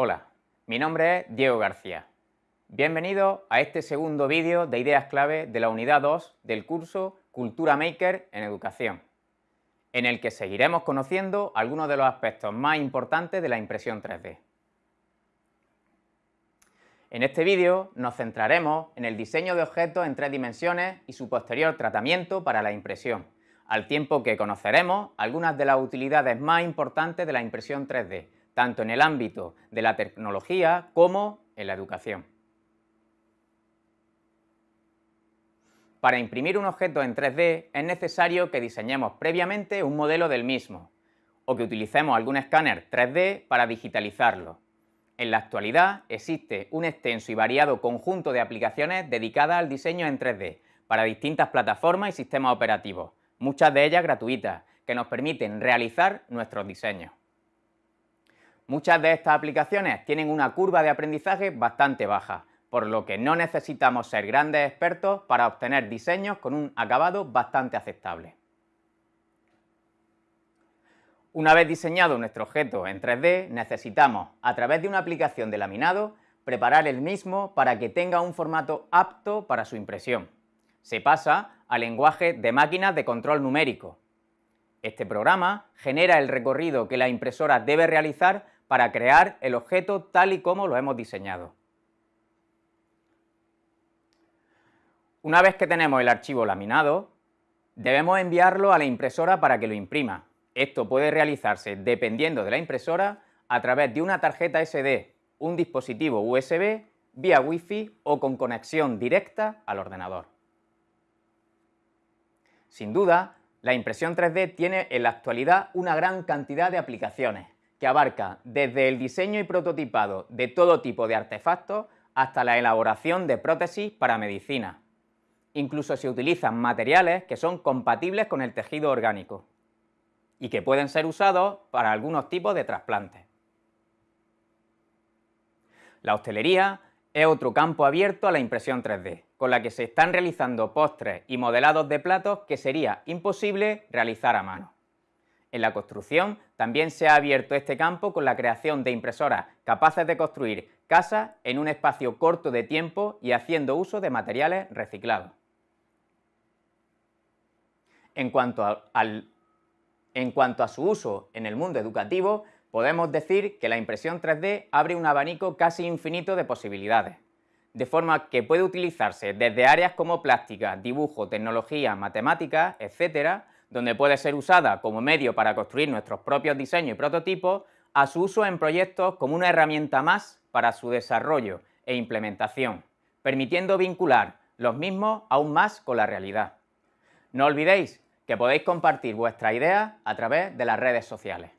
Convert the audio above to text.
Hola, mi nombre es Diego García. Bienvenido a este segundo vídeo de ideas clave de la unidad 2 del curso Cultura Maker en Educación, en el que seguiremos conociendo algunos de los aspectos más importantes de la impresión 3D. En este vídeo nos centraremos en el diseño de objetos en tres dimensiones y su posterior tratamiento para la impresión, al tiempo que conoceremos algunas de las utilidades más importantes de la impresión 3D, tanto en el ámbito de la tecnología como en la educación. Para imprimir un objeto en 3D es necesario que diseñemos previamente un modelo del mismo o que utilicemos algún escáner 3D para digitalizarlo. En la actualidad existe un extenso y variado conjunto de aplicaciones dedicadas al diseño en 3D para distintas plataformas y sistemas operativos, muchas de ellas gratuitas, que nos permiten realizar nuestros diseños. Muchas de estas aplicaciones tienen una curva de aprendizaje bastante baja, por lo que no necesitamos ser grandes expertos para obtener diseños con un acabado bastante aceptable. Una vez diseñado nuestro objeto en 3D, necesitamos, a través de una aplicación de laminado, preparar el mismo para que tenga un formato apto para su impresión. Se pasa al lenguaje de máquinas de control numérico. Este programa genera el recorrido que la impresora debe realizar para crear el objeto tal y como lo hemos diseñado. Una vez que tenemos el archivo laminado, debemos enviarlo a la impresora para que lo imprima. Esto puede realizarse, dependiendo de la impresora, a través de una tarjeta SD, un dispositivo USB, vía Wi-Fi o con conexión directa al ordenador. Sin duda, la impresión 3D tiene en la actualidad una gran cantidad de aplicaciones, que abarca desde el diseño y prototipado de todo tipo de artefactos hasta la elaboración de prótesis para medicina. Incluso se utilizan materiales que son compatibles con el tejido orgánico y que pueden ser usados para algunos tipos de trasplantes. La hostelería es otro campo abierto a la impresión 3D, con la que se están realizando postres y modelados de platos que sería imposible realizar a mano. En la construcción también se ha abierto este campo con la creación de impresoras capaces de construir casas en un espacio corto de tiempo y haciendo uso de materiales reciclados. En cuanto, a, en cuanto a su uso en el mundo educativo, podemos decir que la impresión 3D abre un abanico casi infinito de posibilidades, de forma que puede utilizarse desde áreas como plástica, dibujo, tecnología, matemáticas, etcétera, donde puede ser usada como medio para construir nuestros propios diseños y prototipos, a su uso en proyectos como una herramienta más para su desarrollo e implementación, permitiendo vincular los mismos aún más con la realidad. No olvidéis que podéis compartir vuestras ideas a través de las redes sociales.